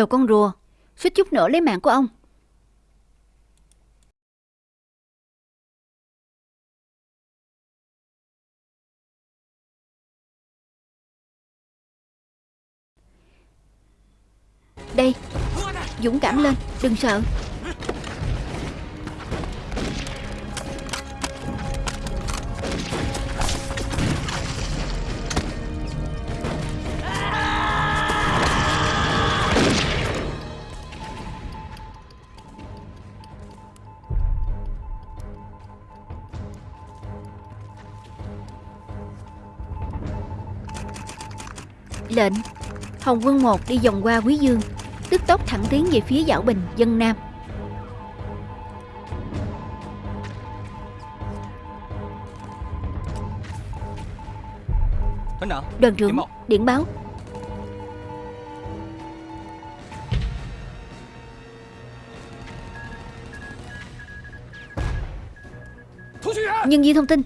Đồ con rùa. Suýt chút nữa lấy mạng của ông. Đây, Dũng cảm lên, Đừng sợ. Lệnh. Hồng Quân một đi vòng qua Quý Dương Tức tốc thẳng tiến về phía Giảo Bình, dân Nam. Đoàn trưởng, điện báo. Nhân viên thông tin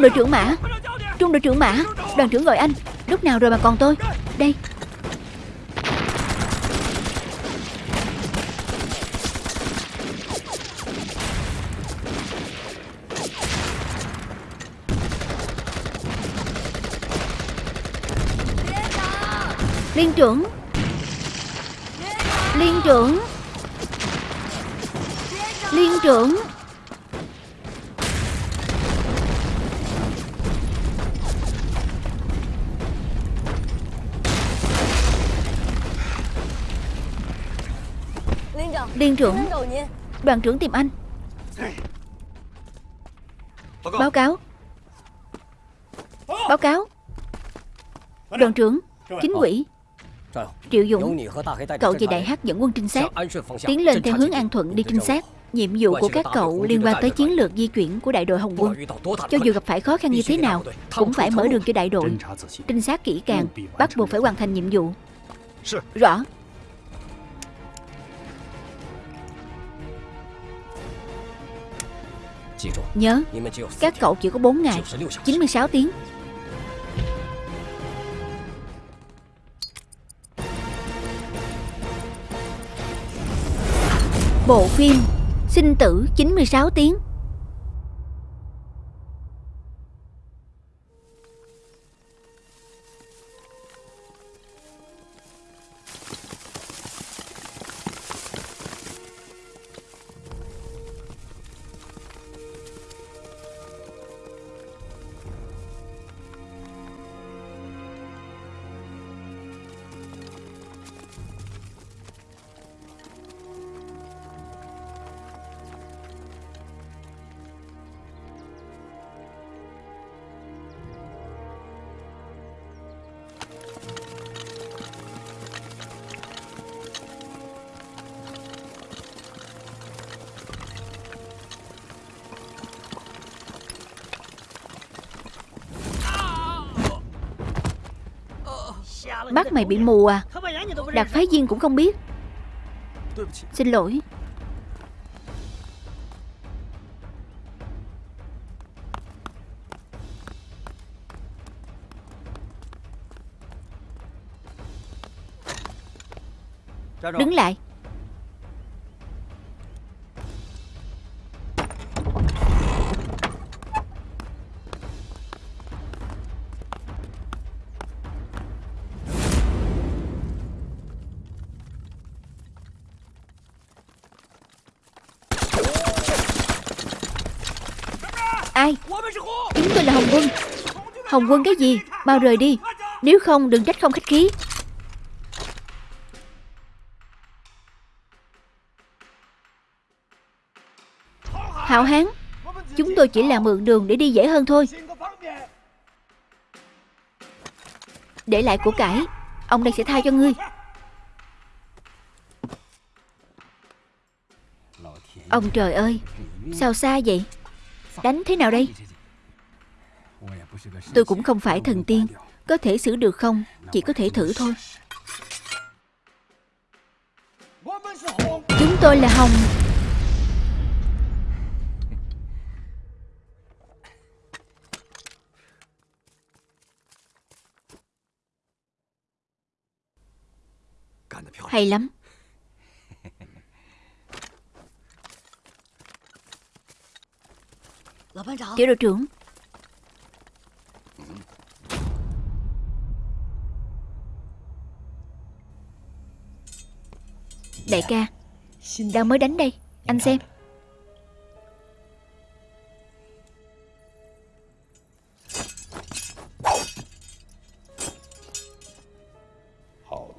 Trung đội trưởng Mã. Trung đội trưởng Mã, Đoàn trưởng gọi anh. Lúc nào rồi mà còn tôi? Đây. Liên trưởng. Liên trưởng. Liên trưởng. Đoàn trưởng tìm anh. Báo cáo. Báo cáo. Đoàn trưởng Chính quỷ. Triệu Dũng Cậu và Đại Hát dẫn quân trinh sát. Tiến lên theo hướng An Thuận đi trinh sát. Nhiệm vụ của các cậu liên quan tới chiến lược di chuyển của đại đội Hồng quân. Cho dù gặp phải khó khăn như thế nào Cũng phải mở đường cho đại đội. Trinh sát kỹ càng Bắt buộc phải hoàn thành nhiệm vụ. Rõ Nhớ, Các cậu chỉ có 4 ngày 96 tiếng. Bộ phim Sinh tử 96 tiếng. Mày bị mù à? Đạt phái viên cũng không biết. Xin lỗi. Đứng lại Hồng Quân cái gì? Mau rời đi. Nếu không, đừng trách không khách khí. Hảo Hán, Chúng tôi chỉ là mượn đường để đi dễ hơn thôi. Để lại của cải, Ông đây sẽ tha cho ngươi. Ông trời ơi, Sao xa vậy? Đánh thế nào đây? Tôi cũng không phải thần tiên. Có thể xử được không? Chỉ có thể thử thôi. Chúng tôi là Hồng. Hay lắm. Tiểu đội trưởng Đại ca Đang mới đánh đây. Anh xem.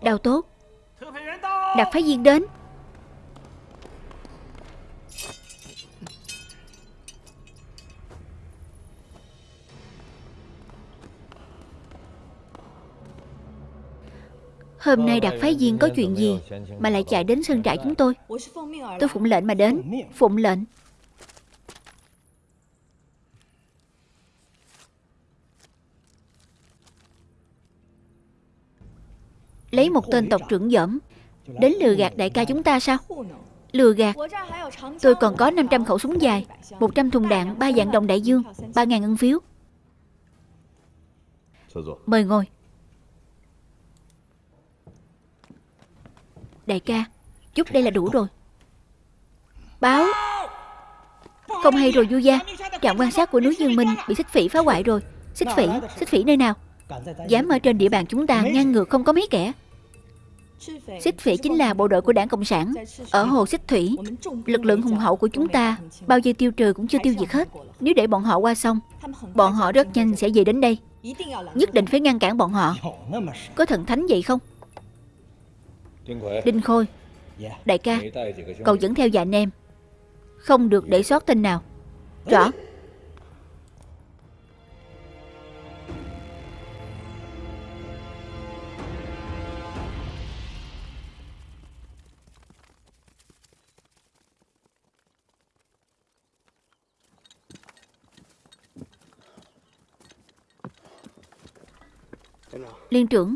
Đào tốt. Đặt phái viên đến. Hôm nay đặc phái viên có chuyện gì Mà lại chạy đến sân trại chúng tôi? Tôi phụng lệnh mà đến. Phụng lệnh. Lấy một tên tộc trưởng dởm Đến lừa gạt đại ca chúng ta sao? Lừa gạt. Tôi còn có 500 khẩu súng dài 100 thùng đạn 3 dạng đồng đại dương 3.000 ngân phiếu. Mời ngồi. Đại ca, Chút đây là đủ rồi. Báo. Không hay rồi Du Gia. Trạm quan sát của núi Dương Minh bị xích phỉ phá hoại rồi. Xích phỉ Xích phỉ nơi nào? Dám ở trên địa bàn chúng ta ngăn ngược không có mấy kẻ. Xích phỉ chính là bộ đội của đảng Cộng sản. Ở hồ Xích Thủy, Lực lượng hùng hậu của chúng ta, Bao giờ tiêu trừ cũng chưa tiêu diệt hết. Nếu để bọn họ qua sông, Bọn họ rất nhanh sẽ về đến đây. Nhất định phải ngăn cản bọn họ. Có thần thánh vậy không? Đinh Khôi. Đại ca Cậu dẫn theo vài anh em Không được để sót tên nào. Rõ. Liên trưởng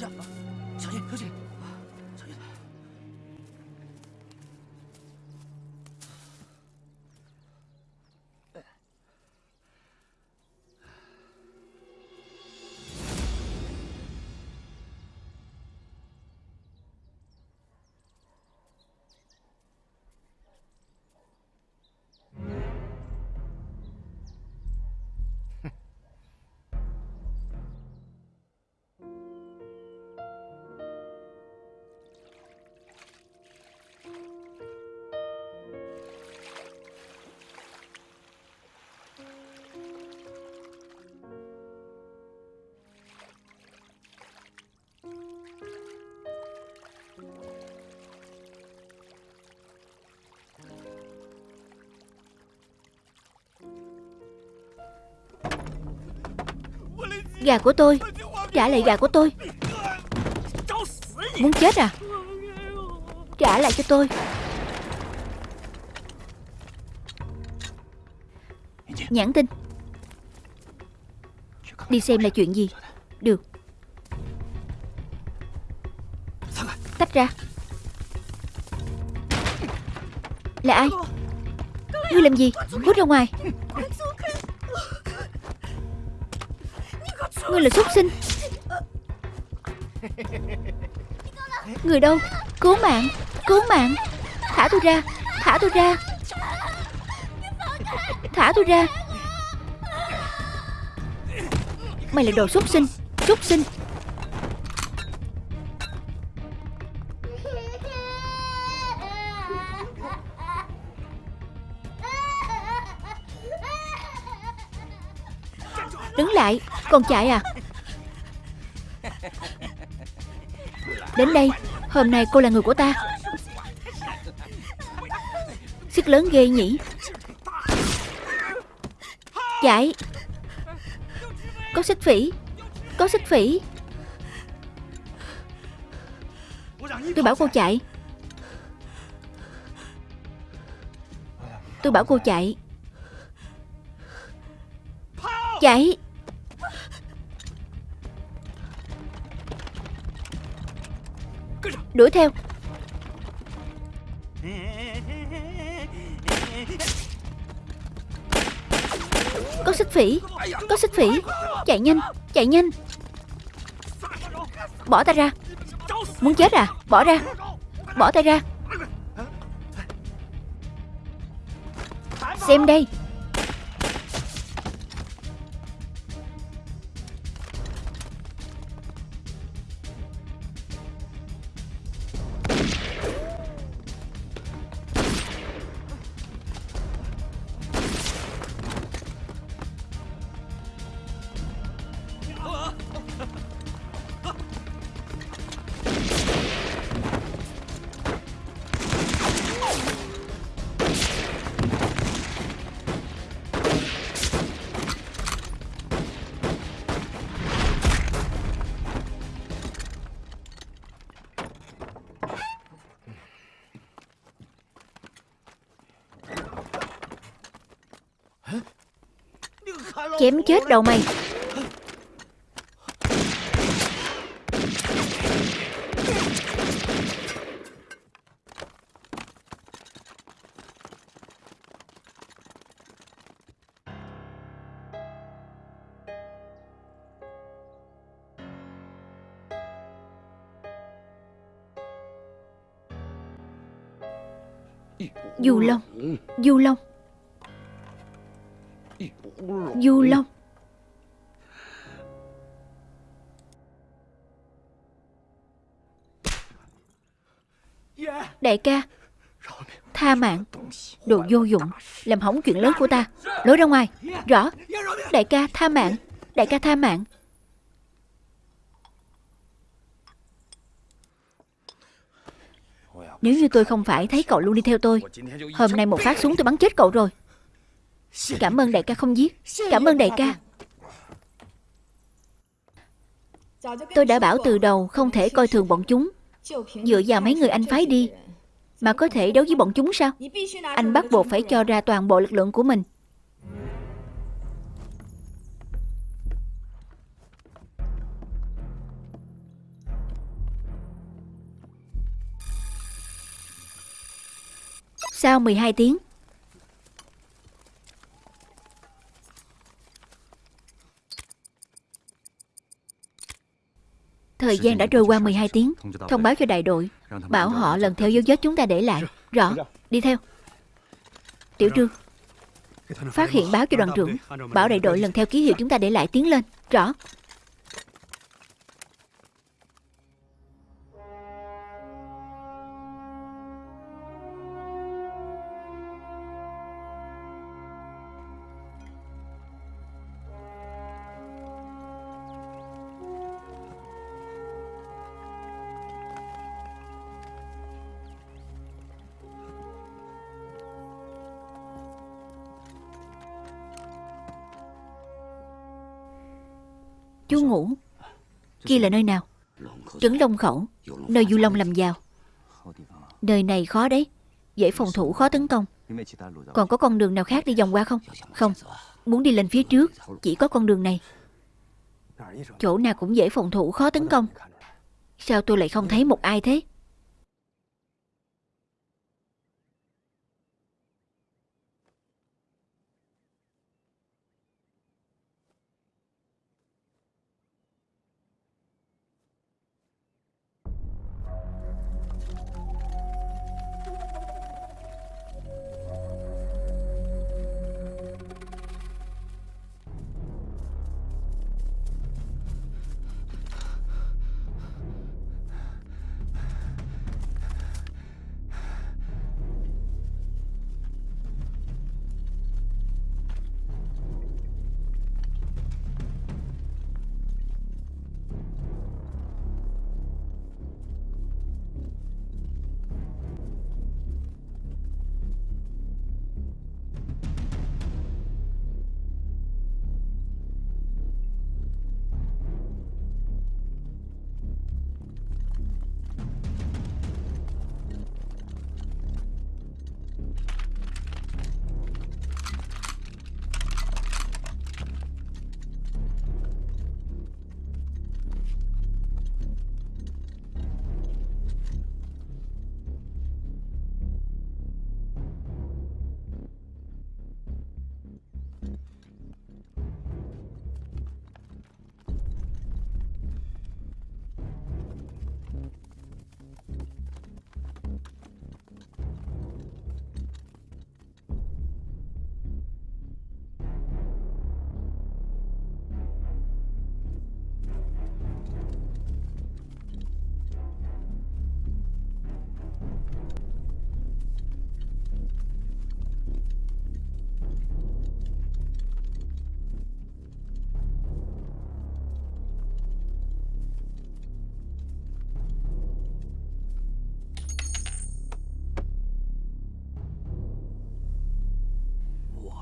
睡觉。Gà của tôi. Trả lại gà của tôi. Muốn chết à? Trả lại cho tôi. Nhãn tin. Đi xem là chuyện gì. Được. Tách ra. Là ai? Ngươi làm gì? Cút ra ngoài. Ngươi là xuất sinh. Người đâu? Cứu mạng. Cứu mạng. Thả tôi ra. Thả tôi ra. Thả tôi ra. Mày là đồ xuất sinh. Xuất sinh. Con chạy à? Đến đây, Hôm nay cô là người của ta. Sức lớn ghê nhỉ. Chạy. Có xích phỉ. Có xích phỉ. Tôi bảo cô chạy. Tôi bảo cô chạy. Chạy. Đuổi theo. Có xích phỉ, Có xích phỉ. Chạy nhanh Chạy nhanh. Bỏ tay ra. Muốn chết à? Bỏ ra. Bỏ tay ra. Xem đây. Chém chết đầu mày. Du Long Du Long Đại ca, Tha mạng. Đồ vô dụng, Làm hỏng chuyện lớn của ta. Lối ra ngoài. Rõ. Đại ca, tha mạng. Đại ca, tha mạng. Nếu như tôi không phải thấy cậu luôn đi theo tôi, Hôm nay một phát súng tôi bắn chết cậu rồi. Cảm ơn đại ca không giết. Cảm ơn đại ca. Tôi đã bảo từ đầu không thể coi thường bọn chúng. Dựa vào mấy người anh phái đi Mà có thể đấu với bọn chúng sao? Anh bắt buộc phải cho ra toàn bộ lực lượng của mình. Sau 12 tiếng Thời gian đã trôi qua 12 tiếng. Thông báo cho đại đội. Bảo họ lần theo dấu vết chúng ta để lại. Rõ, đi theo. Tiểu trương. Phát hiện báo cho đoàn trưởng. Bảo đại đội lần theo ký hiệu chúng ta để lại tiến lên. Rõ. Chú ngủ. Kia là nơi nào? Trấn Long Khẩu, Nơi Du Long làm giàu. Nơi này khó đấy. Dễ phòng thủ, khó tấn công. Còn có con đường nào khác đi vòng qua không? Không. Muốn đi lên phía trước, Chỉ có con đường này. Chỗ nào cũng dễ phòng thủ, khó tấn công. Sao tôi lại không thấy một ai thế?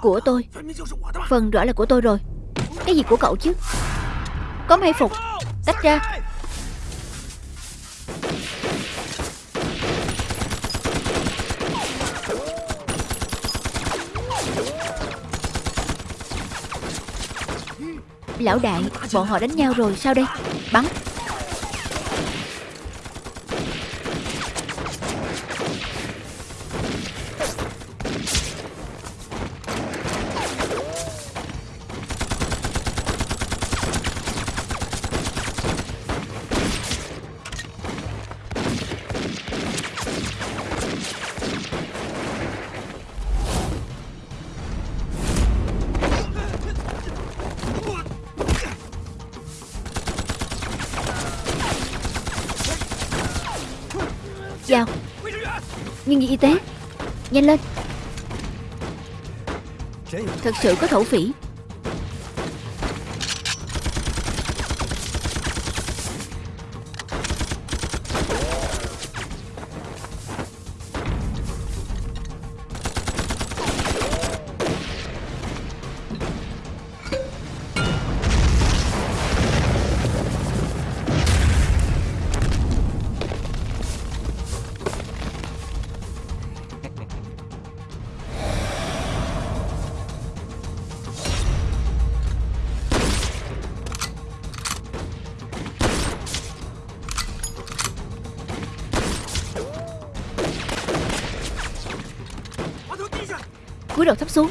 Của tôi. Phần rõ là của tôi rồi. Cái gì của cậu chứ? Có may phục. Tách ra. Lão đại, Bọn họ đánh nhau rồi, sao đây? Bắn. Thật sự có thổ phỉ. Cúi đầu thấp xuống.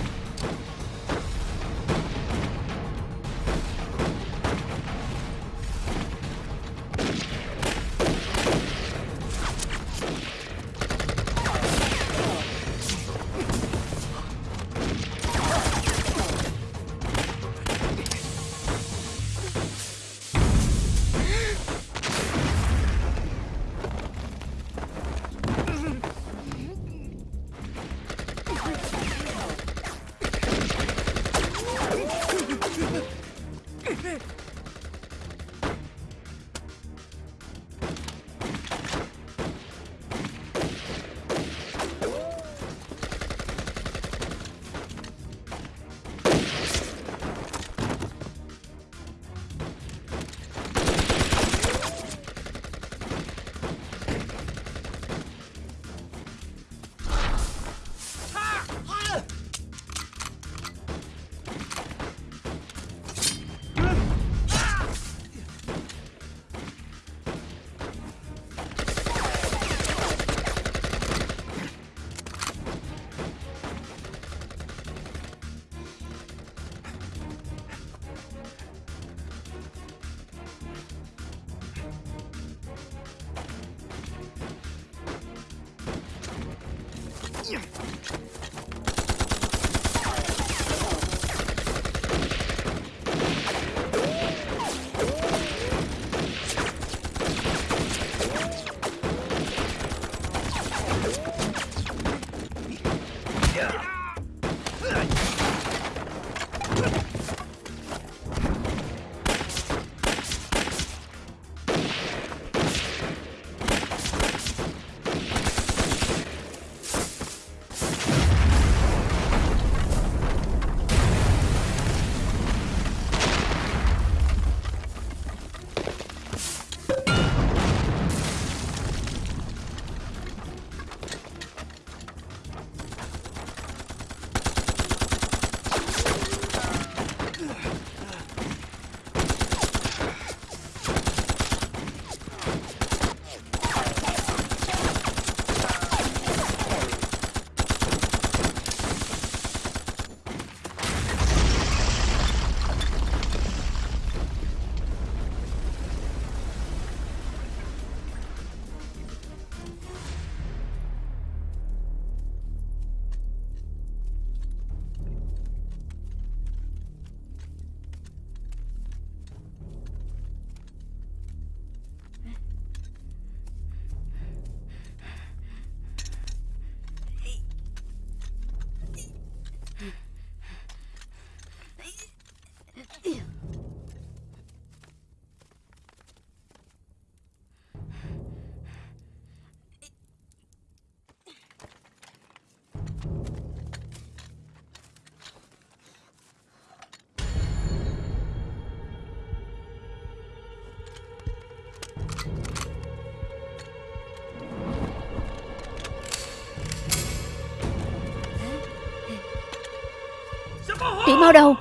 Tiểu mau đầu.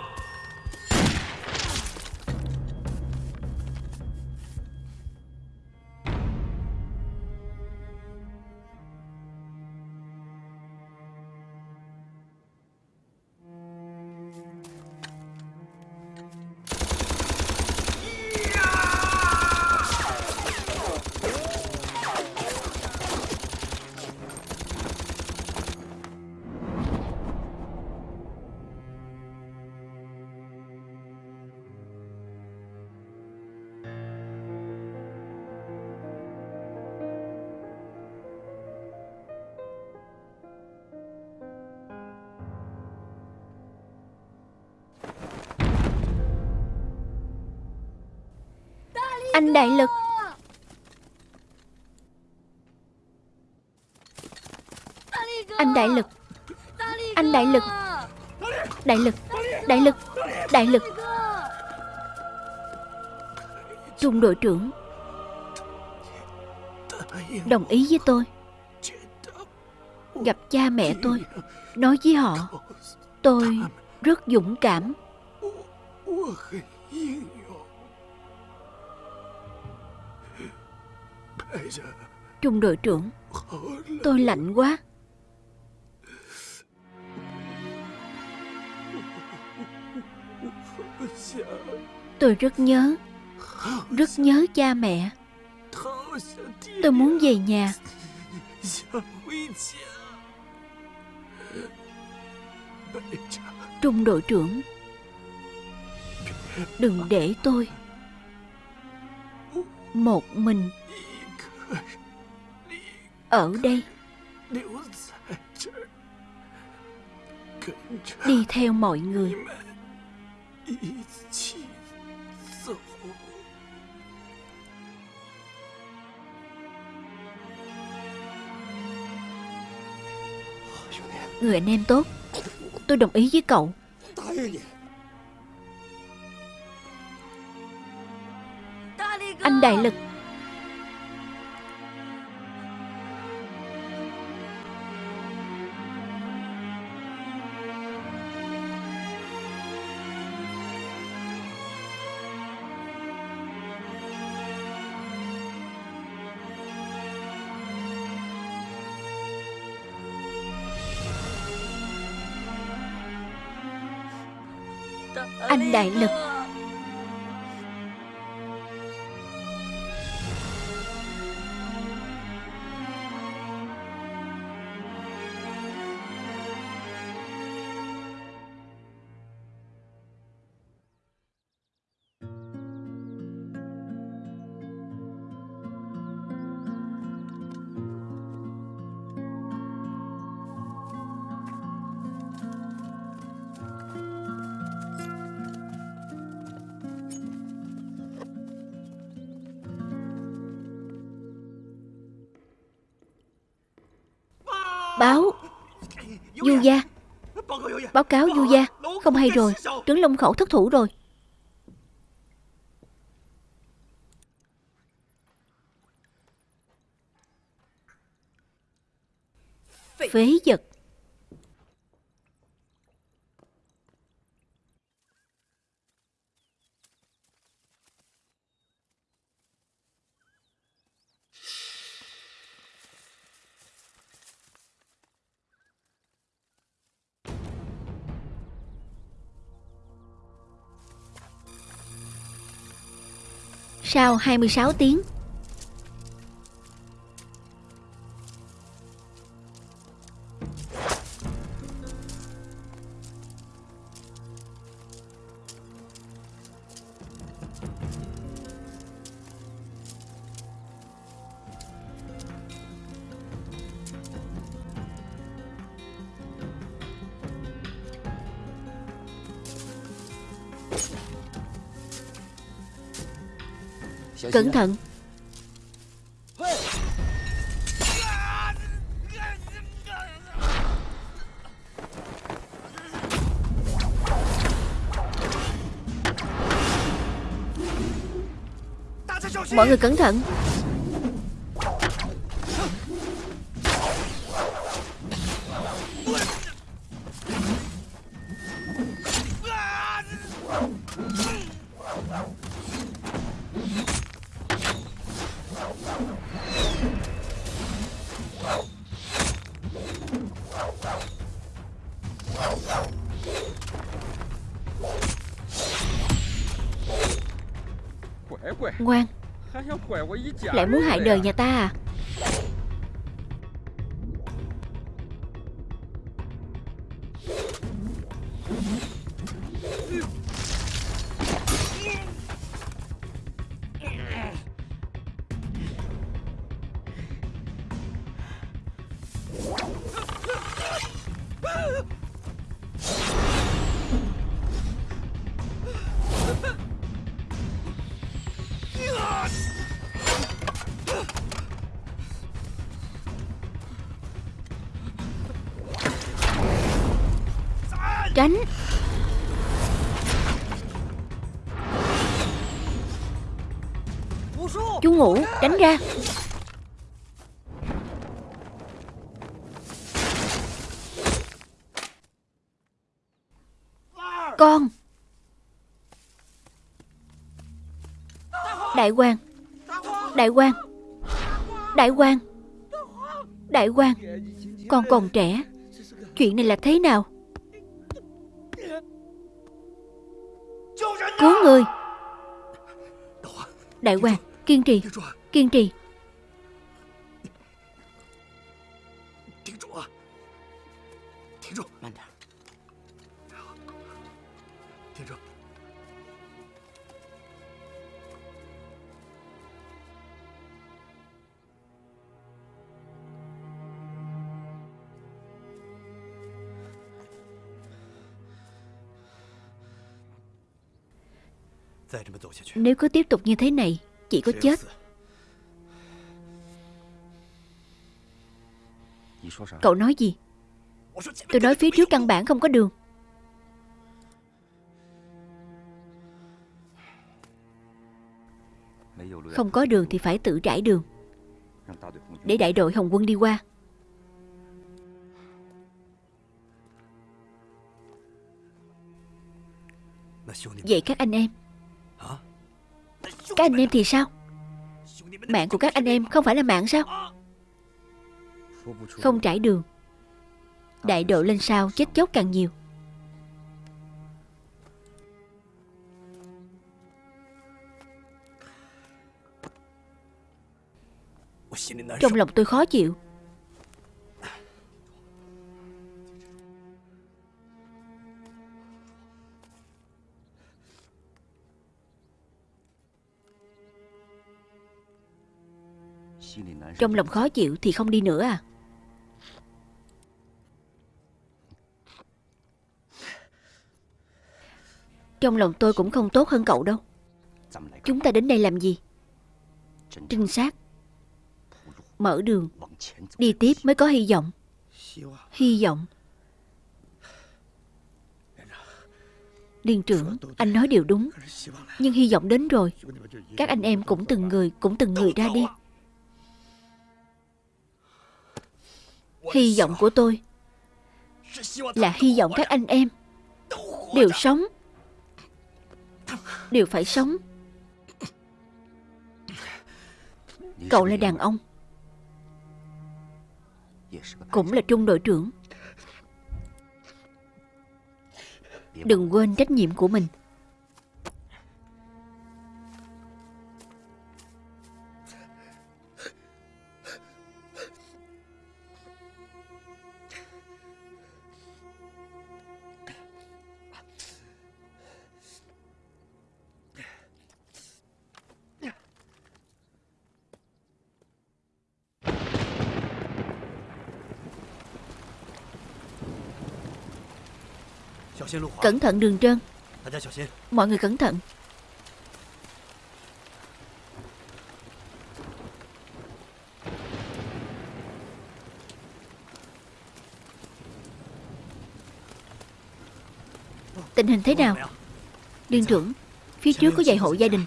Đại lực. Anh đại lực. Anh đại lực. Đại lực. Đại lực. Đại lực. Trung đội trưởng. Đồng ý với tôi. Gặp cha mẹ tôi. Nói với họ. Tôi rất dũng cảm. Trung đội trưởng. Tôi lạnh quá. Tôi rất nhớ. Rất nhớ cha mẹ. Tôi muốn về nhà. Trung đội trưởng. Đừng để tôi. Một mình ở đây. Đi theo mọi người. Người anh em tốt, tôi đồng ý với cậu. Anh đại lực đại lực. Báo cáo Du gia Không hay rồi Trứng Long Khẩu thất thủ rồi. Sau 26 tiếng. Cẩn thận. Mọi người cẩn thận. Ngoan Lại muốn hại đời nhà ta à Chú ngủ, Tránh ra. Con. Đại quan. Đại quan. Đại quan. Đại quan. Con còn trẻ. Chuyện này là thế nào? Cứu người. Đại quan. Kiên trì Kiên trì. Nếu cứ tiếp tục như thế này chỉ có chết. Cậu nói gì? Tôi nói phía trước căn bản không có đường. Không có đường thì phải tự trải đường. Để đại đội Hồng quân đi qua. Vậy các anh em các anh em thì sao? Mạng của các anh em không phải là mạng sao? Không trải đường. Đại độ lên sao chết chóc càng nhiều. Trong lòng tôi khó chịu. Trong lòng khó chịu thì không đi nữa à? Trong lòng tôi cũng không tốt hơn cậu đâu. Chúng ta đến đây làm gì? Trinh sát. Mở đường. Đi tiếp mới có hy vọng. Hy vọng. Liên trưởng, Anh nói điều đúng. Nhưng hy vọng đến rồi. Các anh em cũng từng người, Cũng từng người ra đi. Hy vọng của tôi Là hy vọng các anh em Đều sống, Đều phải sống. Cậu là đàn ông, Cũng là trung đội trưởng. Đừng quên trách nhiệm của mình. Cẩn thận đường trơn Mọi người cẩn thận. Tình hình thế nào? Liên dạ. trưởng Phía dạ, trước có vài hộ gia dạ. đình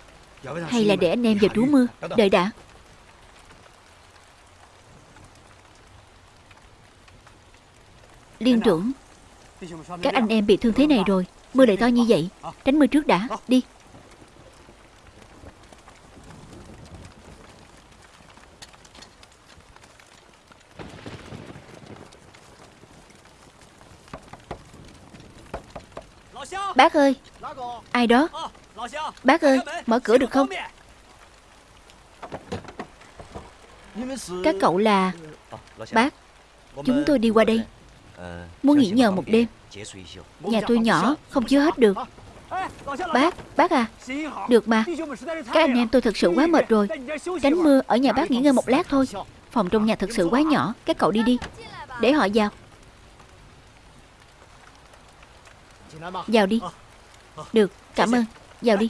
Hay là để anh em vào trú mưa? Đợi đã. Liên trưởng các anh em bị thương thế này rồi, Mưa lại to như vậy. Tránh mưa trước đã, Đi. Bác ơi, Ai đó? Bác ơi, Mở cửa được không? Các cậu là Bác. Chúng tôi đi qua đây. Muốn nghỉ nhờ một đêm. Nhà tôi nhỏ Không chứa hết được. Bác, bác à. Được mà. Các anh em tôi thật sự quá mệt rồi. Tránh mưa ở nhà bác nghỉ ngơi một lát thôi. Phòng trong nhà thật sự quá nhỏ Các cậu đi đi. Để họ vào. Vào đi. Được, cảm ơn. Vào đi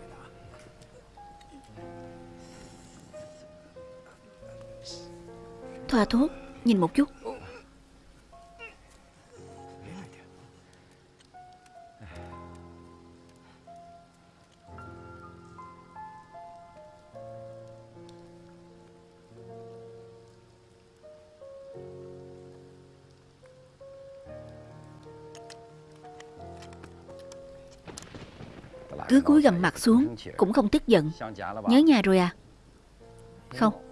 thuốc, nhìn một chút. Cứ cúi gầm mặt xuống Cũng không tức giận. Nhớ nhà rồi à? Không.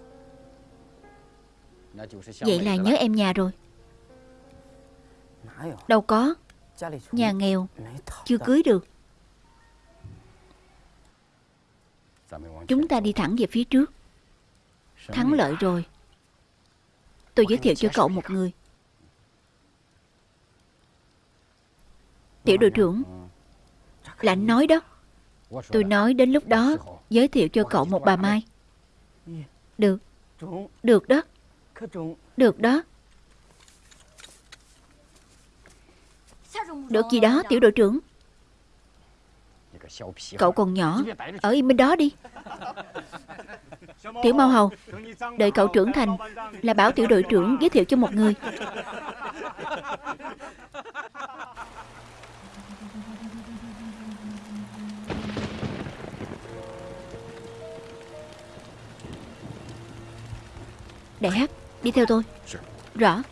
Vậy là nhớ em nhà rồi. Đâu có. Nhà nghèo. Chưa cưới được. Chúng ta đi thẳng về phía trước. Thắng lợi rồi. Tôi giới thiệu cho cậu một người. Tiểu đội trưởng. Là anh nói đó. Tôi nói đến lúc đó Giới thiệu cho cậu một bà Mai. Được. Được đó Được đó. Được gì đó tiểu đội trưởng. Cậu còn nhỏ Ở im bên đó đi. Tiểu Mau Hầu Đợi cậu trưởng thành Là bảo tiểu đội trưởng giới thiệu cho một người. Đại hát Đi theo tôi. Rõ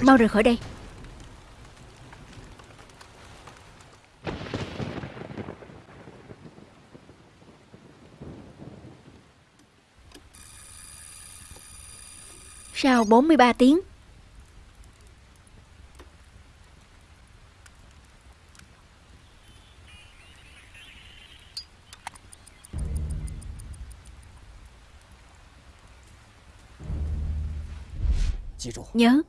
Mau rời khỏi đây. Sau 43 tiếng Nhớ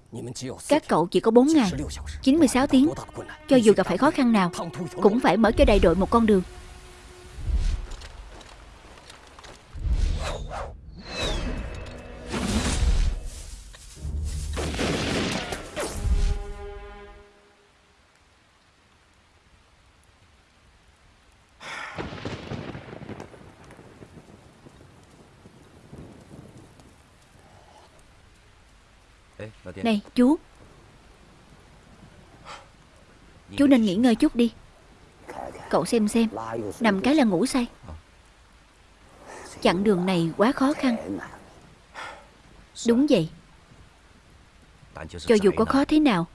Các cậu chỉ có 4 ngày 96 tiếng Cho dù gặp phải khó khăn nào Cũng phải mở cho đại đội một con đường chú. Chú nên nghỉ ngơi chút đi. Cậu xem xem, Nằm cái là ngủ say. Chặng đường này quá khó khăn. Đúng vậy. Cho dù có khó thế nào,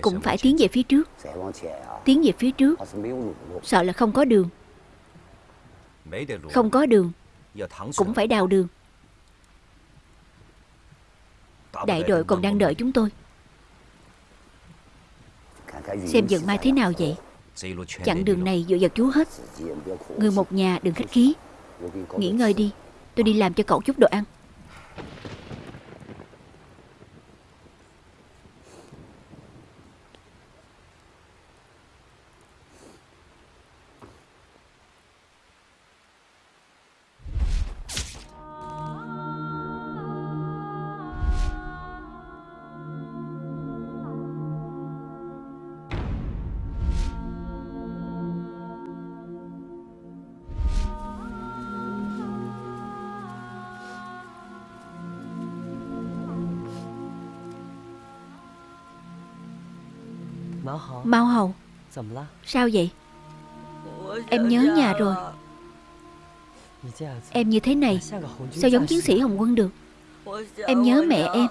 Cũng phải tiến về phía trước. Tiến về phía trước. Sợ là không có đường. Không có đường, Cũng phải đào đường. Đại đội còn đang đợi chúng tôi. Xem dựng mai thế nào vậy? Chặng đường này dựa vào chú hết. Người một nhà đừng khách khí. Nghỉ ngơi đi, Tôi đi làm cho cậu chút đồ ăn. Mao Hầu Sao vậy? Em nhớ nhà rồi. Em như thế này Sao giống chiến sĩ Hồng quân được? Em nhớ mẹ em.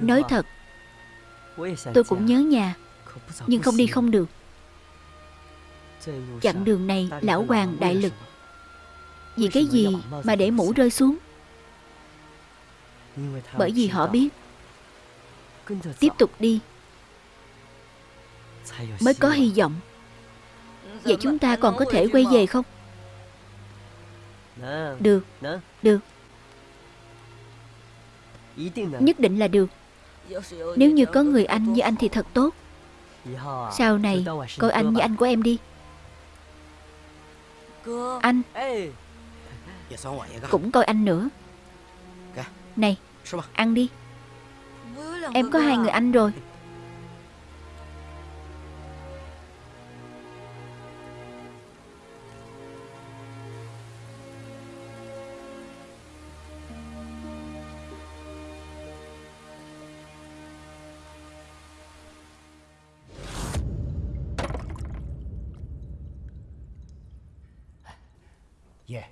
Nói thật Tôi cũng nhớ nhà Nhưng không đi không được Chặng đường này lão hoàng đại lực. Vì cái gì mà để mũ rơi xuống? Bởi vì họ biết. Tiếp tục đi. Mới có hy vọng. Vậy chúng ta còn có thể quay về không? Được. Được. Nhất định là được. Nếu như có người anh như anh thì thật tốt. Sau này Coi anh như anh của em đi anh. Cũng coi anh nữa. Này Ăn đi. Em có hai người anh rồi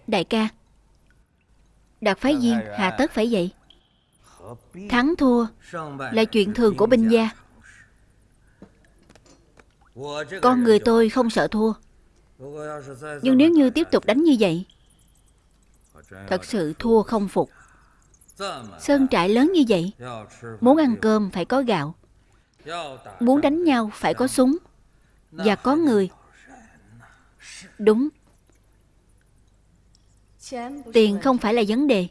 Đại ca. Đạt phái viên hà tất phải vậy. Thắng thua Là chuyện thường của binh gia. Con người tôi không sợ thua. Nhưng nếu như tiếp tục đánh như vậy Thật sự thua không phục. Sơn trại lớn như vậy Muốn ăn cơm phải có gạo. Muốn đánh nhau phải có súng. Và có người. Đúng Tiền không phải là vấn đề.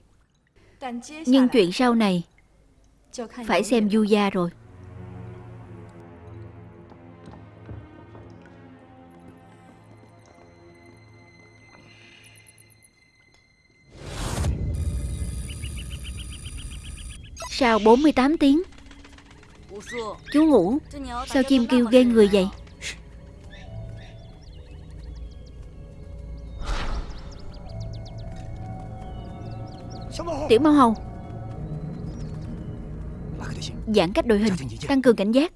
Nhưng chuyện sau này Phải xem du gia rồi. Sau 48 tiếng Chú ngủ. Sao chim kêu ghê người vậy Tiểu mau hầu. Giãn cách đội hình Tăng cường cảnh giác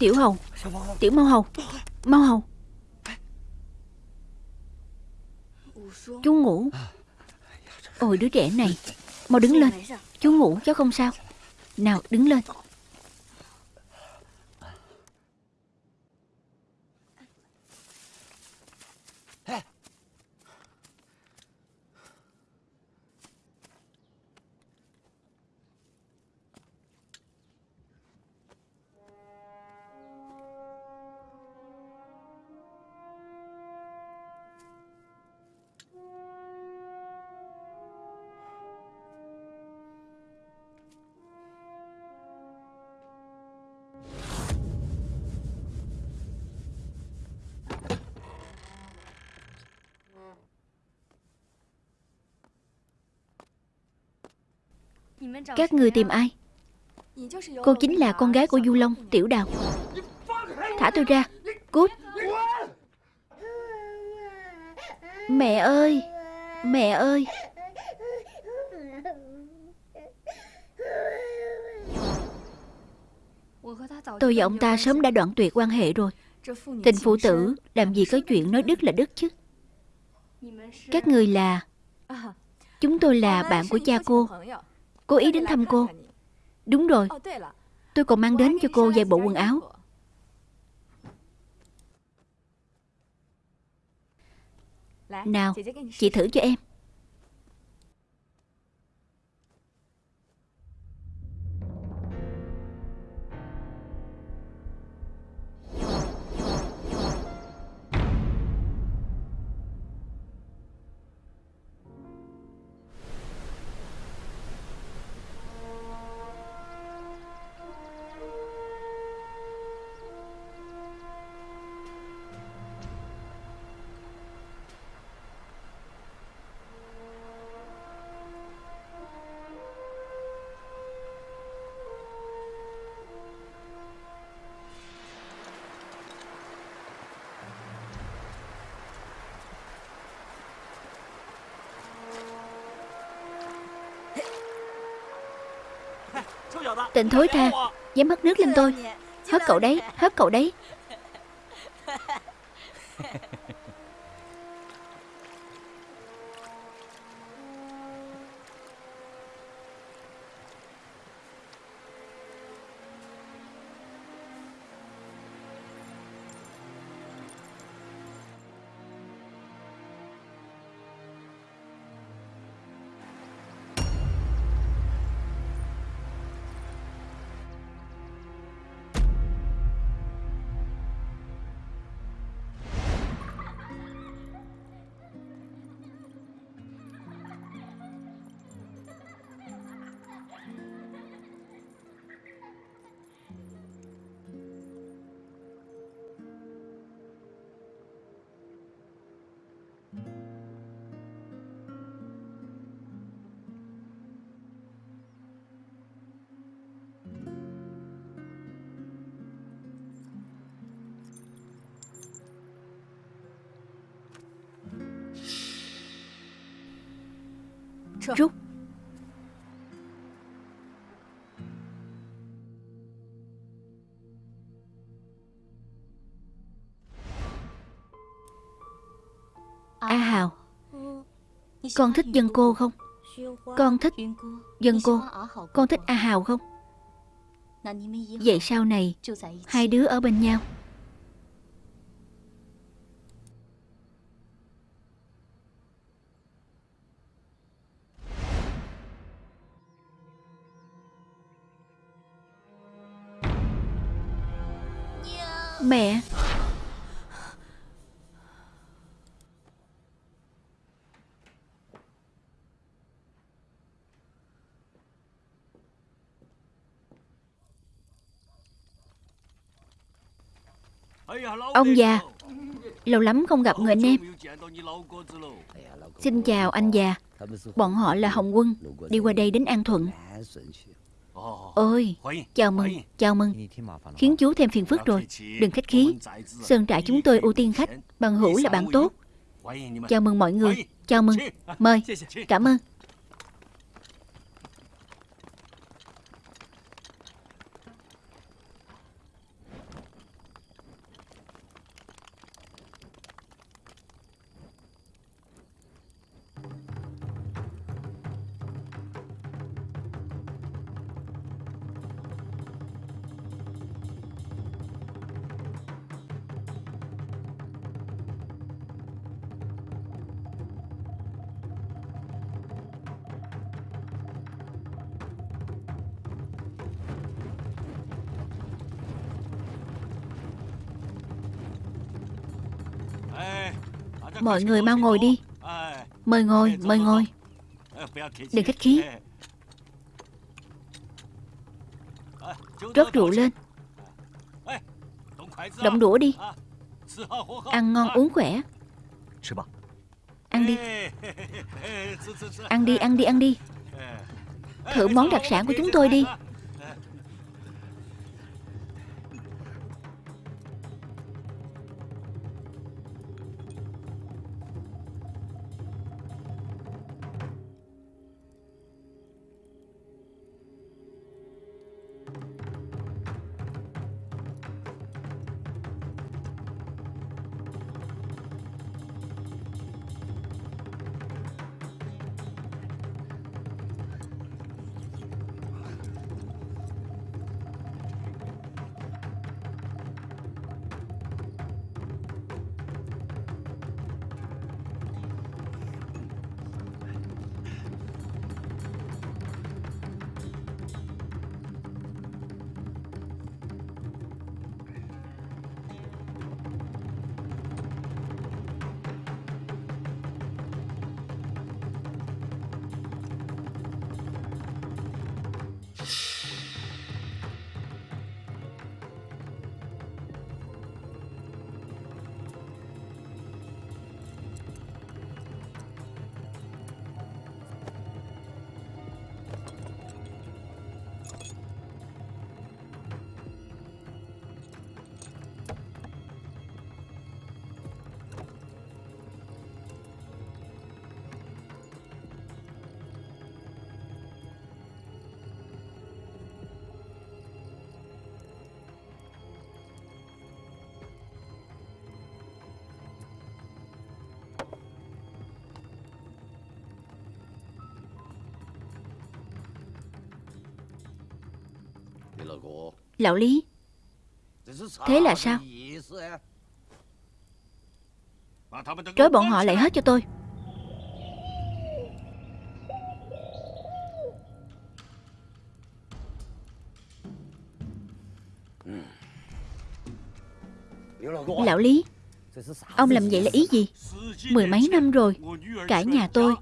Tiểu hầu Tiểu mau hầu Mau hầu Chú ngủ. Ôi, đứa trẻ này. Mau đứng lên. Chú ngủ cháu không sao. Nào, đứng lên. Các người tìm ai? Cô chính là con gái của Du Long Tiểu Đào. Thả tôi ra. Cút. Mẹ ơi. Mẹ ơi. Tôi và ông ta sớm đã đoạn tuyệt quan hệ rồi. Tình phụ tử Làm gì có chuyện nói đứt là đứt chứ. Các người là Chúng tôi là bạn của cha cô Cố ý đến thăm cô. Đúng rồi. Tôi còn mang đến cho cô vài bộ quần áo. Nào, Chị thử cho em. Tình thối tha. Dám hất nước lên tôi. Hất cậu đấy Hất cậu đấy. Con thích dân cô không? Con thích dân cô. Con thích A Hào không? Vậy sau này, Hai đứa ở bên nhau. Mẹ Ông già Lâu lắm không gặp người anh em. Xin chào anh già. Bọn họ là Hồng Quân Đi qua đây đến An Thuận. Ôi, chào mừng, chào mừng. Khiến chú thêm phiền phức rồi. Đừng khách khí. Sơn trại chúng tôi ưu tiên khách Bằng hữu là bạn tốt. Chào mừng mọi người. Chào mừng. Mời. Cảm ơn. Mọi người mau ngồi đi. Mời ngồi, mời ngồi. Đừng khách khí. Rót rượu lên. Động đũa đi. Ăn ngon uống khỏe. Ăn đi. Ăn đi, ăn đi, ăn đi. Thử món đặc sản của chúng tôi đi. Lão Lý. Thế là sao? Trói bọn họ lại hết cho tôi. Lão Lý, Ông làm vậy là ý gì? Mười mấy năm rồi, Cả nhà tôi,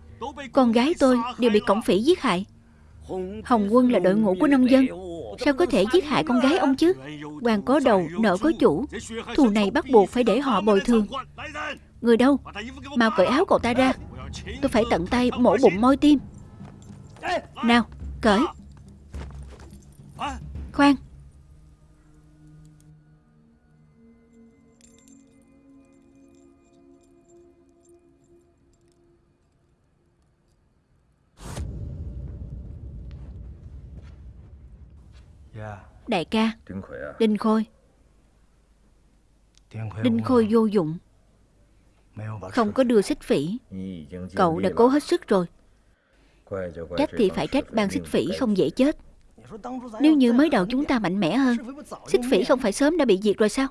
Con gái tôi đều bị cổng phỉ giết hại. Hồng quân là đội ngũ của nông dân. Sao có thể giết hại con gái ông chứ? Hoàng có đầu, nợ có chủ. Thù này bắt buộc phải để họ bồi thường. Người đâu? Mau cởi áo cậu ta ra. Tôi phải tận tay mổ bụng môi tim. Nào, cởi. Đại ca. Đinh Khôi. Đinh Khôi vô dụng. Không có đưa xích phỉ. Cậu đã cố hết sức rồi. Trách thì phải trách ban xích phỉ không dễ chết. Nếu như mới đầu chúng ta mạnh mẽ hơn Xích phỉ không phải sớm đã bị diệt rồi sao?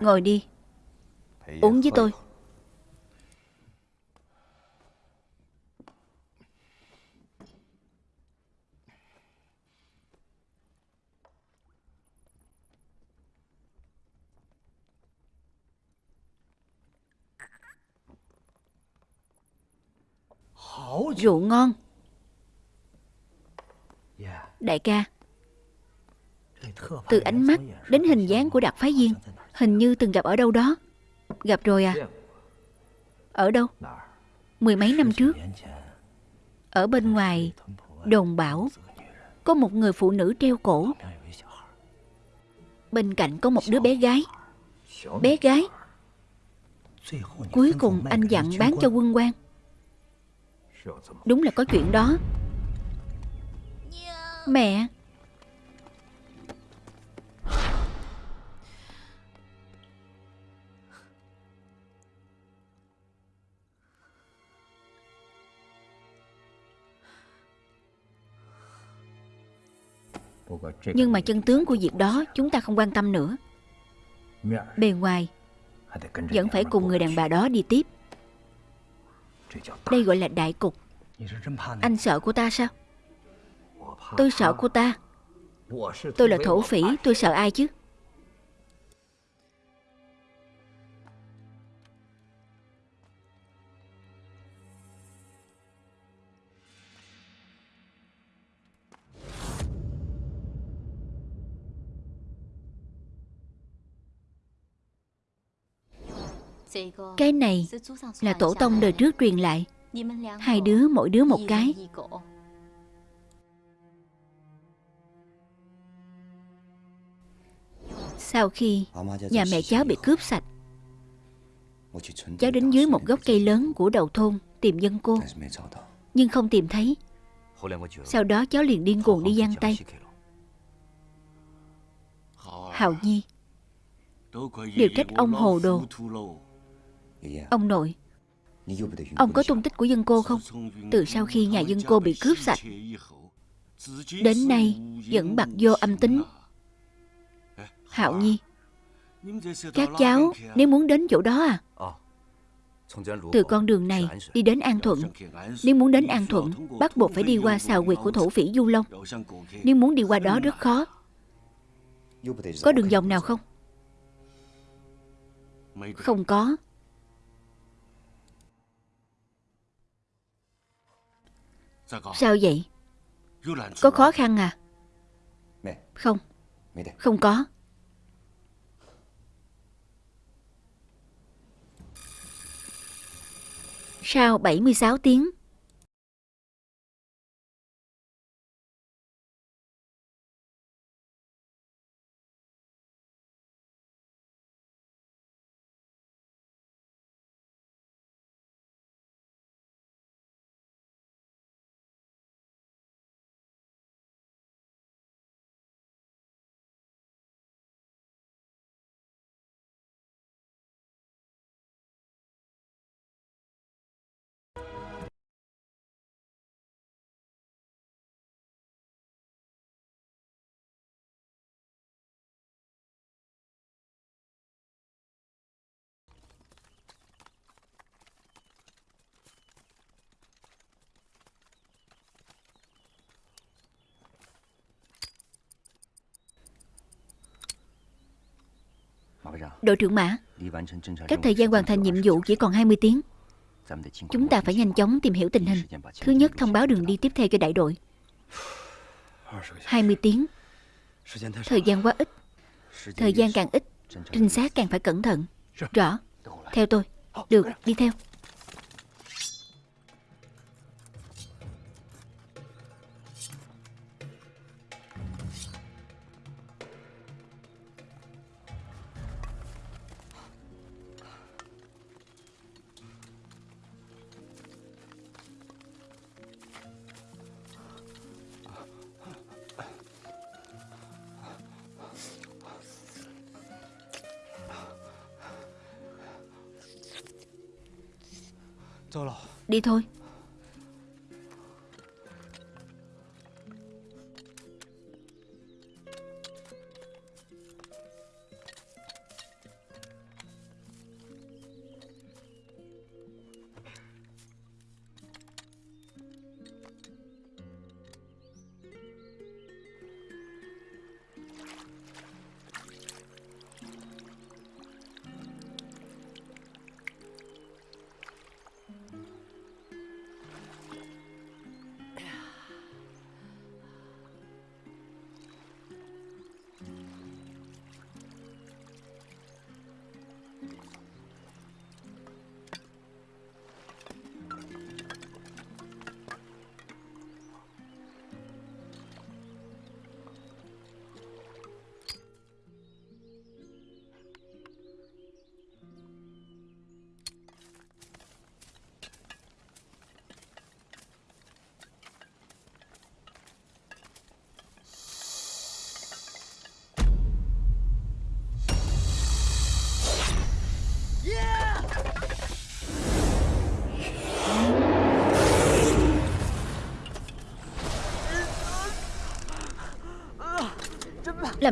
Ngồi đi. Uống với tôi Rượu ngon. Đại ca Từ ánh mắt đến hình dáng của Đạt Phái Viên Hình như từng gặp ở đâu đó. Gặp rồi à? Ở đâu? Mười mấy năm trước Ở bên ngoài Đồn bảo Có một người phụ nữ treo cổ. Bên cạnh có một đứa bé gái. Bé gái. Cuối cùng anh dặn bán cho quân quan Đúng là có chuyện đó. Mẹ. Nhưng mà chân tướng của việc đó Chúng ta không quan tâm nữa. Bề ngoài, Vẫn phải cùng người đàn bà đó đi tiếp đây gọi là đại cục. Anh sợ cô ta sao? Tôi sợ cô ta. Tôi là thổ phỉ Tôi sợ ai chứ Cái này là tổ tông đời trước truyền lại. Hai đứa, mỗi đứa một cái. Sau khi nhà mẹ cháu bị cướp sạch, Cháu đến dưới một gốc cây lớn của đầu thôn Tìm dân cô. Nhưng không tìm thấy. Sau đó cháu liền điên cuồng đi giang tay. Hào Nhi Đều trách ông hồ đồ. Ông nội Ông có tung tích của dân cô không? Từ sau khi nhà dân cô bị cướp sạch Đến nay Vẫn bạc vô âm tính. Hạo Nhi Các cháu nếu muốn đến chỗ đó à? Từ con đường này đi đến An Thuận. Nếu muốn đến An Thuận Bắt buộc phải đi qua xào quyệt của thổ phỉ Du Long. Nếu muốn đi qua đó rất khó. Có đường vòng nào không? Không có Sao vậy? Có khó khăn à? Không. Không có. Sau 76 tiếng Đội trưởng Mã Các thời gian hoàn thành nhiệm vụ chỉ còn 20 tiếng. Chúng ta phải nhanh chóng tìm hiểu tình hình. Thứ nhất thông báo đường đi tiếp theo cho đại đội. 20 tiếng. Thời gian quá ít. Thời gian càng ít Trinh sát càng phải cẩn thận. Rõ. Theo tôi. Được đi theo Đi thôi.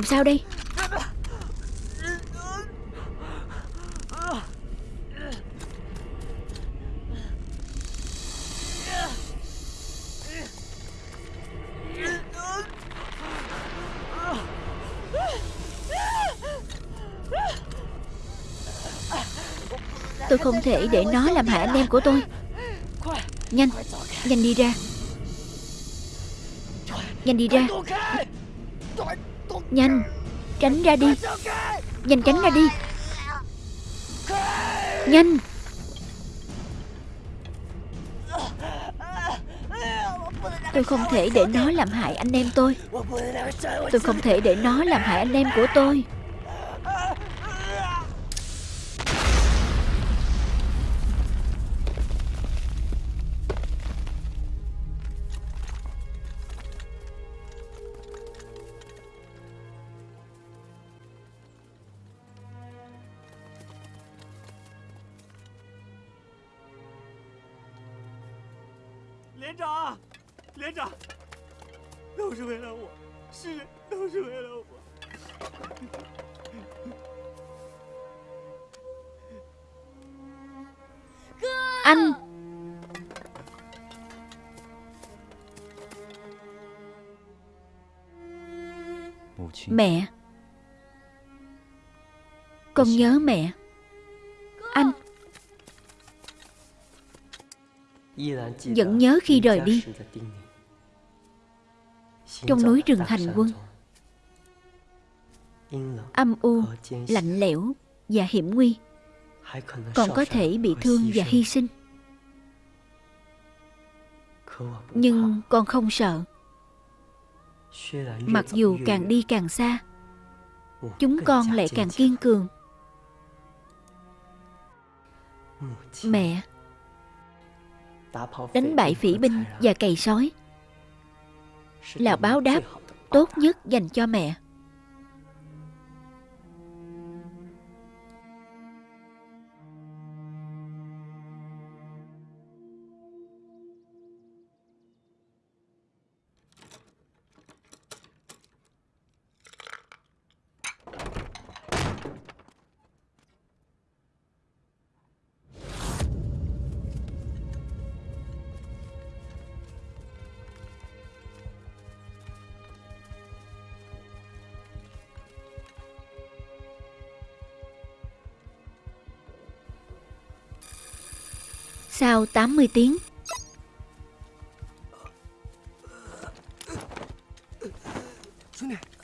Làm sao đây? Tôi không thể để nó làm hại anh em của tôi. Nhanh Nhanh đi ra. Nhanh đi ra. Nhanh, Tránh ra đi. Nhanh tránh ra đi. Nhanh. Tôi không thể để nó làm hại anh em tôi. Tôi không thể để nó làm hại anh em của tôi. Con nhớ mẹ. Anh. Vẫn nhớ khi rời đi. Trong núi rừng hành quân Âm u, lạnh lẽo và hiểm nguy Còn có thể bị thương và hy sinh. Nhưng con không sợ. Mặc dù càng đi càng xa Chúng con lại càng kiên cường. Mẹ, Đánh bại phỉ binh và cày sói Là báo đáp tốt nhất dành cho mẹ. Sau 80 tiếng.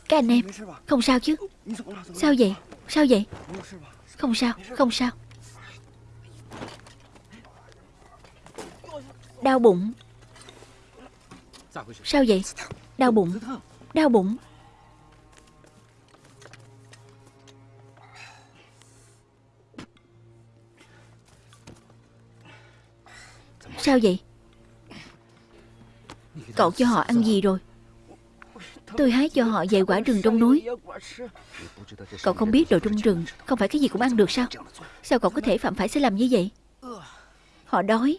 Các anh em, Không sao chứ? Sao vậy? Sao vậy? Không sao Không sao. Đau bụng. Sao vậy? Đau bụng. Đau bụng. Sao vậy? Cậu cho họ ăn gì rồi? Tôi hái cho họ vài quả rừng trong núi. Cậu không biết đồ trong rừng Không phải cái gì cũng ăn được sao? Sao cậu có thể phạm phải sai lầm như vậy? Họ đói.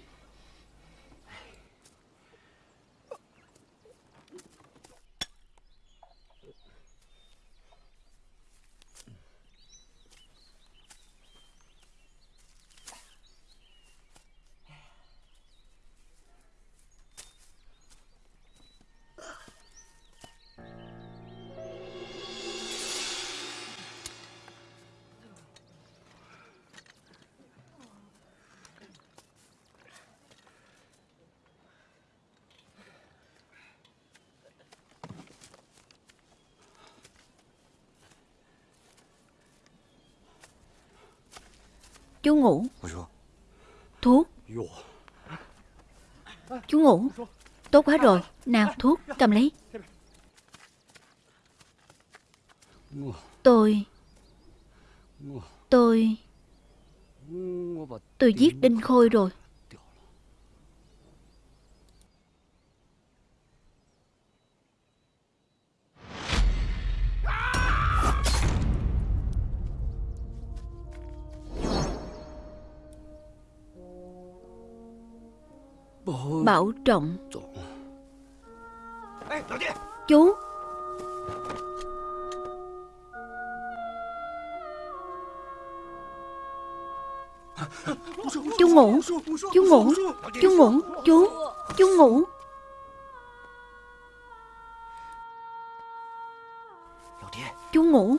Chú ngủ. Thuốc. Chú ngủ. Tốt quá rồi. Nào thuốc cầm lấy. Tôi. Tôi. Tôi giết Đinh Khôi rồi Bảo trọng. Chú. Chú ngủ. Chú ngủ. Chú ngủ. Chú. Chú ngủ. Chú ngủ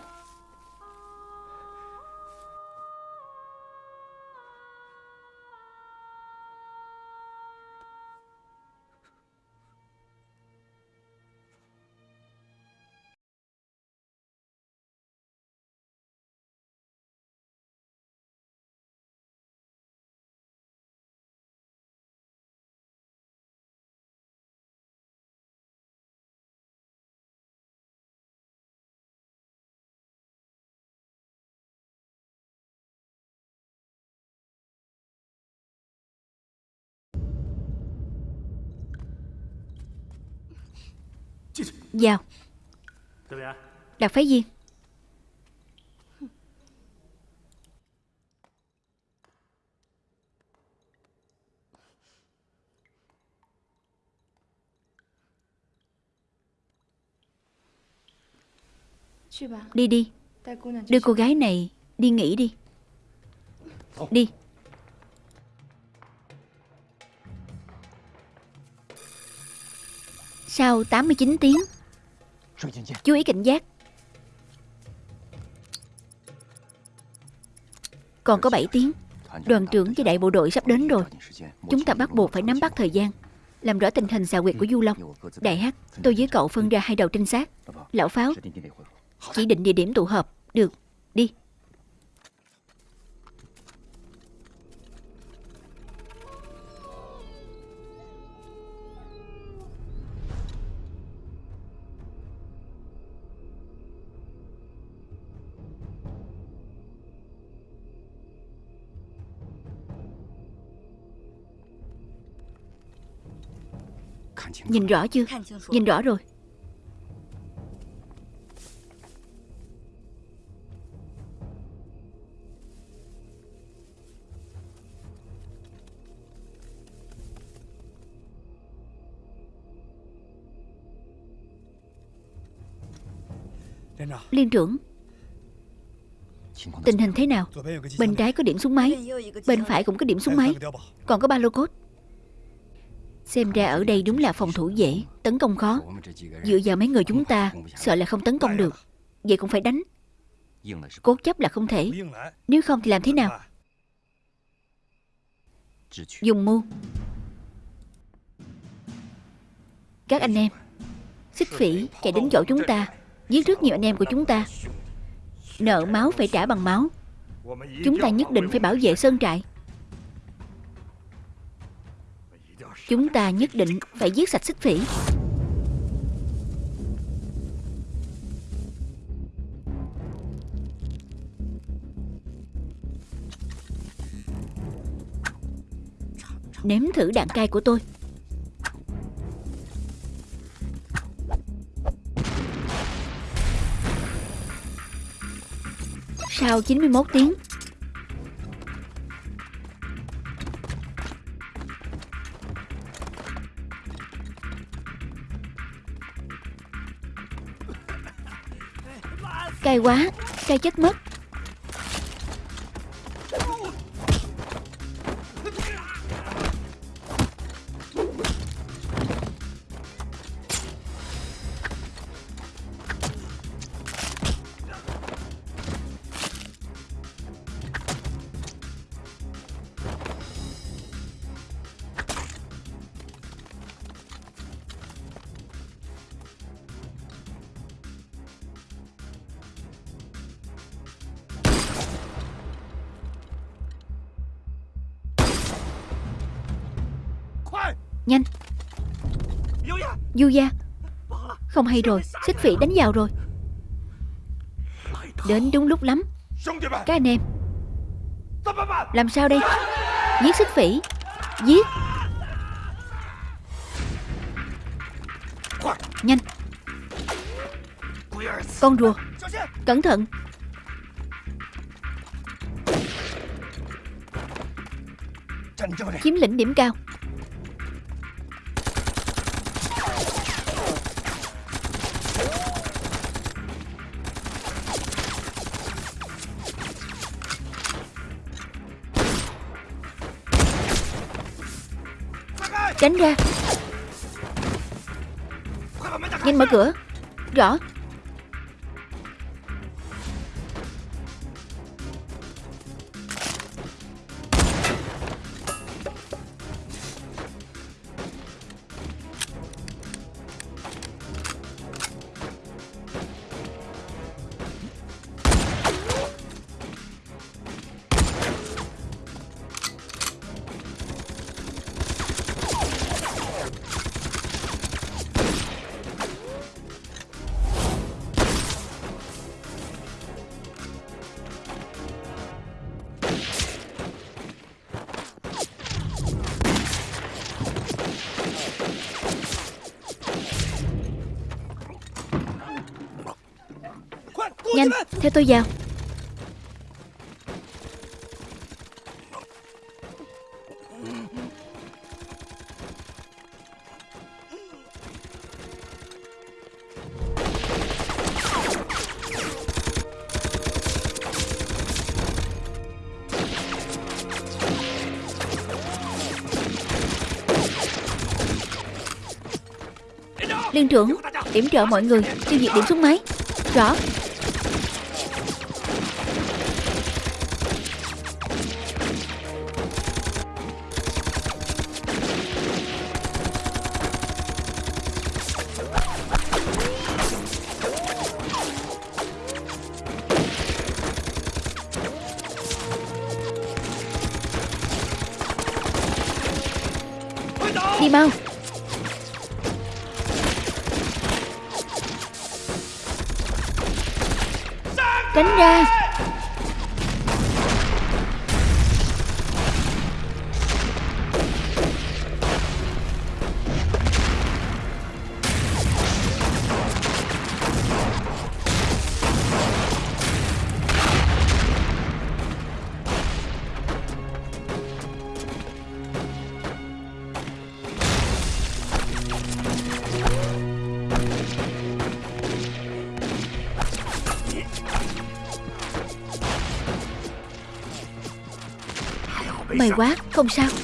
Vào Đặt phái viên Đi đi. Đưa cô gái này đi nghỉ đi. Đi. Sau 89 tiếng Chú ý cảnh giác. Còn có 7 tiếng. Đoàn trưởng với đại bộ đội sắp đến rồi. Chúng ta bắt buộc phải nắm bắt thời gian. Làm rõ tình hình xà quyệt của Du Long. Đại Hát Tôi với cậu phân ra hai đầu trinh sát. Lão Pháo Chỉ định địa điểm tụ họp. Được Đi Nhìn rõ chưa? Nhìn rõ rồi. Liên trưởng Tình hình thế nào? Bên trái có điểm súng máy Bên phải cũng có điểm súng máy. Còn có ba lô cốt Xem ra ở đây đúng là phòng thủ dễ, Tấn công khó. Dựa vào mấy người chúng ta, Sợ là không tấn công được. Vậy cũng phải đánh. Cố chấp là không thể. Nếu không thì làm thế nào? Dùng mưu Các anh em, Xích phỉ chạy đến chỗ chúng ta, Giết rất nhiều anh em của chúng ta. Nợ máu phải trả bằng máu. Chúng ta nhất định phải bảo vệ sơn trại. Chúng ta nhất định phải giết sạch xích phỉ Nếm thử đạn cay của tôi. Sau 91 tiếng Cay quá Cay chết mất. Du gia. Không hay rồi, Xích phỉ đánh vào rồi. Đến đúng lúc lắm. Các anh em. Làm sao đây? Giết xích phỉ. Giết. Nhanh. Con rùa. Cẩn thận. Chiếm lĩnh điểm cao. Tránh ra. Nhanh mở cửa. Rõ. Theo tôi vào. Liên trưởng Điểm trợ mọi người, Tiêu diệt điểm súng máy. Rõ. Đi mau Tránh ra. Không sao.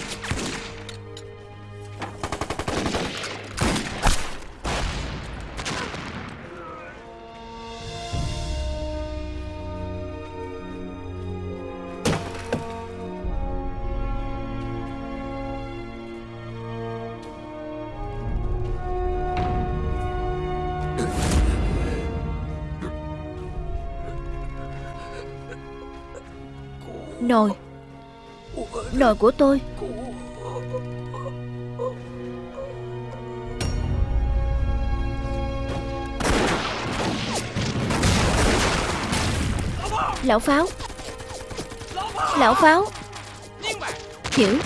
Nồi của tôi. Lão Pháo. Lão Pháo. Hiểu.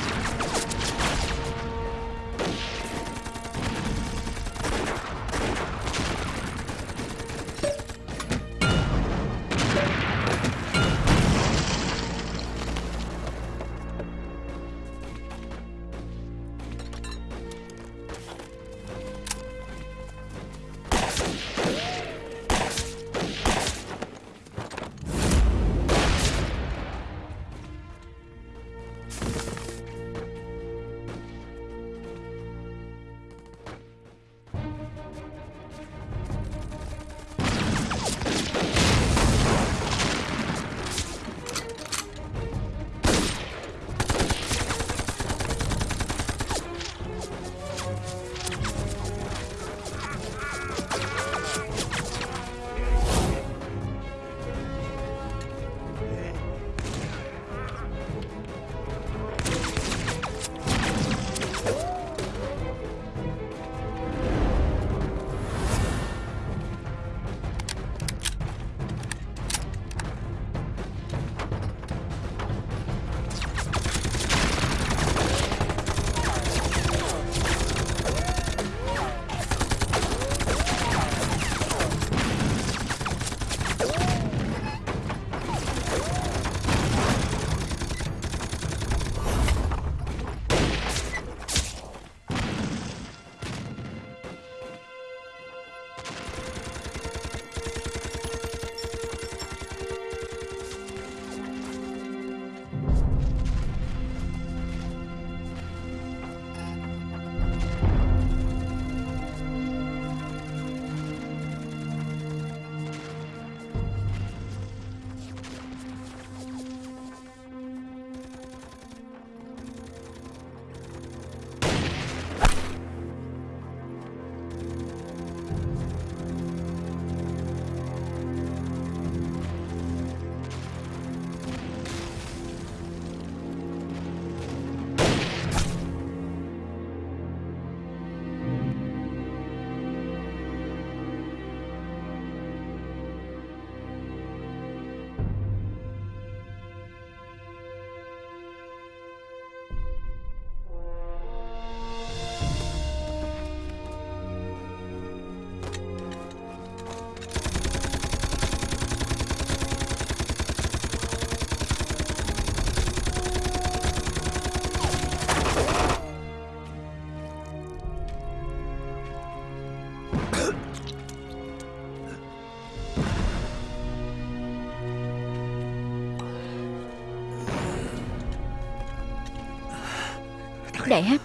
Đại Hắc.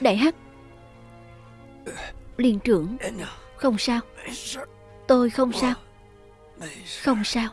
Đại Hắc. Liên trưởng. Không sao. Tôi không sao. Không sao.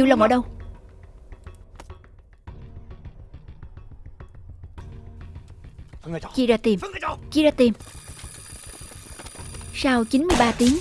Du Long ở đâu Chia ra tìm. Chia ra tìm. Sau 93 tiếng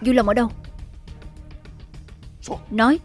Du Long ở đâu? Nói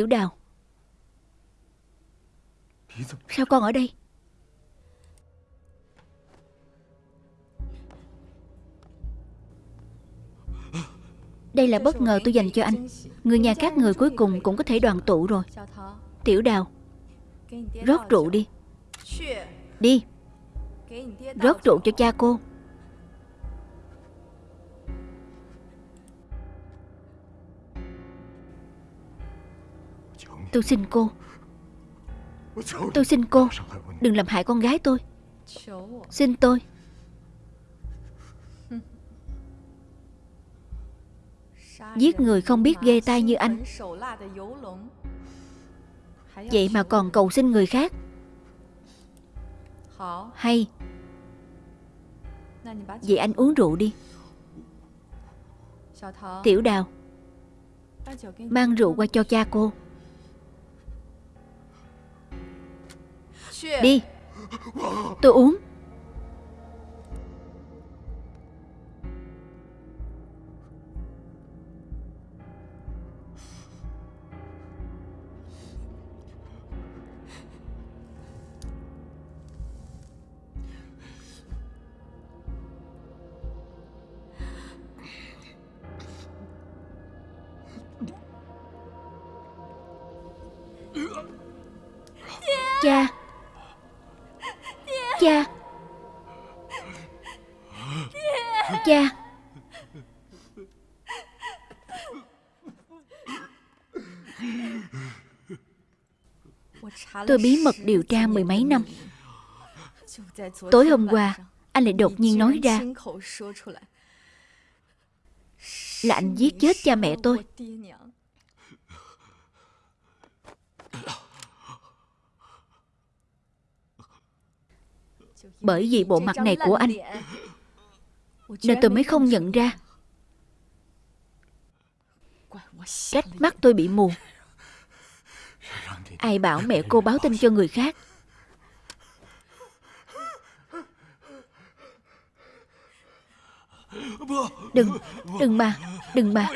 Tiểu đào. Sao con ở đây? Đây là bất ngờ tôi dành cho anh. Người nhà các người cuối cùng cũng có thể đoàn tụ rồi. Tiểu đào, Rót rượu đi. Đi, Rót rượu cho cha cô. Tôi xin cô. Tôi xin cô. Đừng làm hại con gái tôi. Xin tôi. Giết người không biết ghê tai như anh. Vậy mà còn cầu xin người khác. Hay. Vậy anh uống rượu đi. Tiểu đào. Mang rượu qua cho cha cô Đi. Tôi uống. Tôi bí mật điều tra mười mấy năm. Tối hôm qua, Anh lại đột nhiên nói ra. Là anh giết chết cha mẹ tôi. Bởi vì bộ mặt này của anh, Nên tôi mới không nhận ra. Trách mắt tôi bị mù. Ai bảo mẹ cô báo tin cho người khác? Đừng, đừng mà, đừng mà.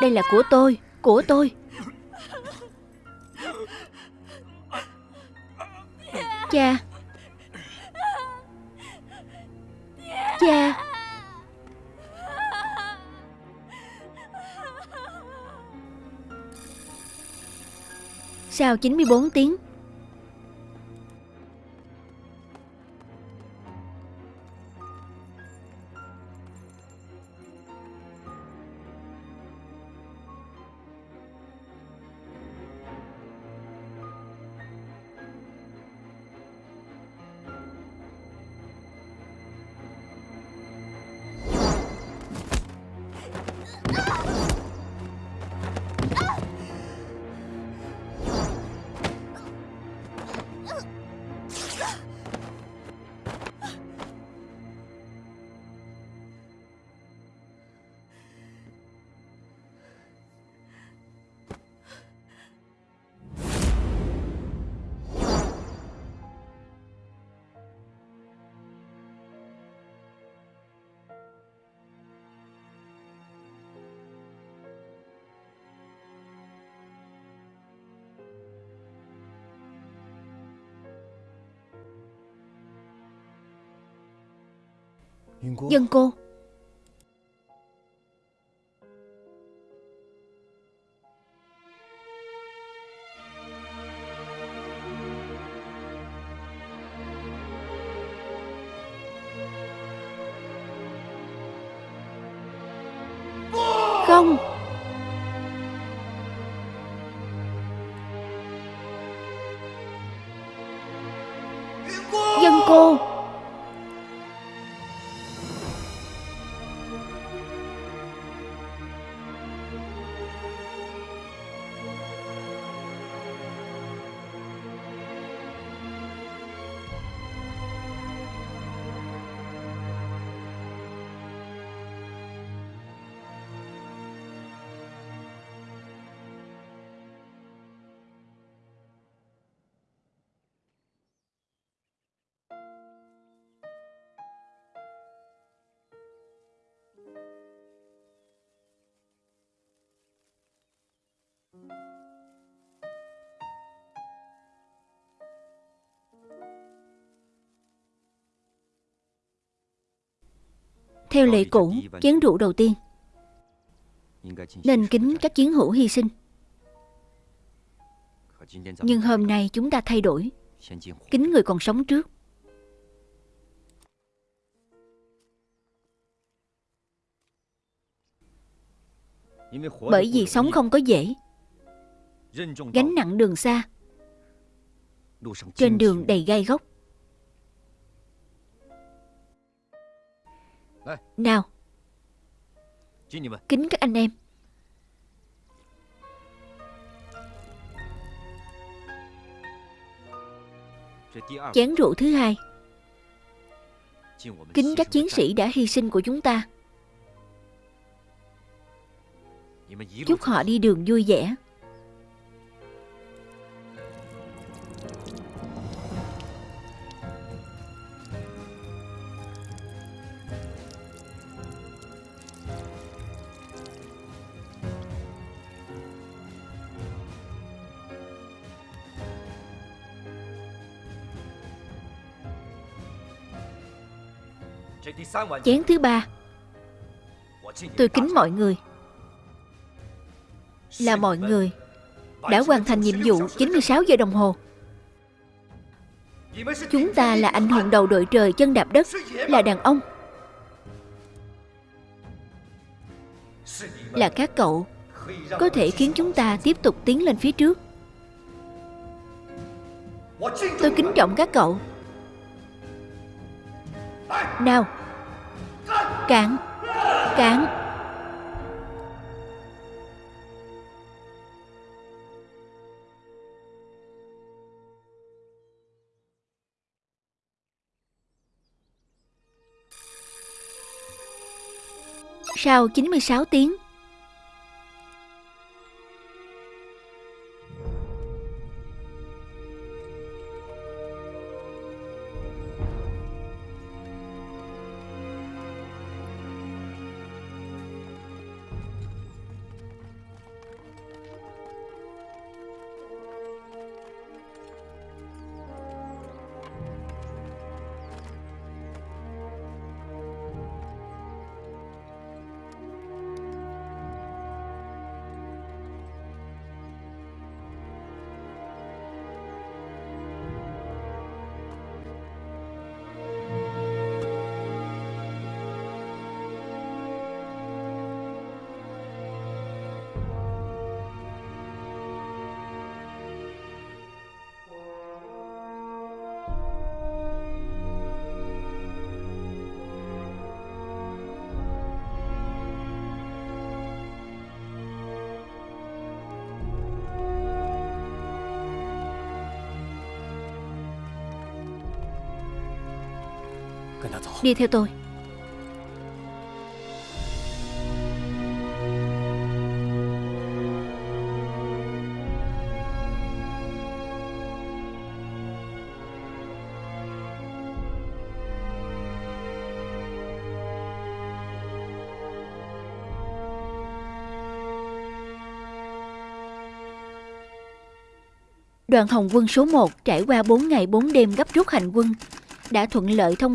Đây là của tôi Của tôi. Cha. Cha. Sau 94 tiếng dân cô. Theo lệ cũ, chén rượu đầu tiên. Nên kính các chiến hữu hy sinh. Nhưng hôm nay chúng ta thay đổi. Kính người còn sống trước. Bởi vì sống không có dễ Gánh nặng đường xa. Trên đường đầy gai góc. Nào. Kính các anh em. Chén rượu thứ hai. Kính các chiến sĩ đã hy sinh của chúng ta. Chúc họ đi đường vui vẻ Chén thứ ba. Tôi kính mọi người. Là mọi người Đã hoàn thành nhiệm vụ 96 giờ đồng hồ. Chúng ta là anh hùng đầu đội trời chân đạp đất, Là đàn ông, Là các cậu, Có thể khiến chúng ta tiếp tục tiến lên phía trước. Tôi kính trọng các cậu. Nào Cạn Cạn Sau 96 tiếng Đi theo tôi. Đoàn Hồng quân số 1 trải qua 4 ngày 4 đêm gấp rút hành quân, đã thuận lợi thông qua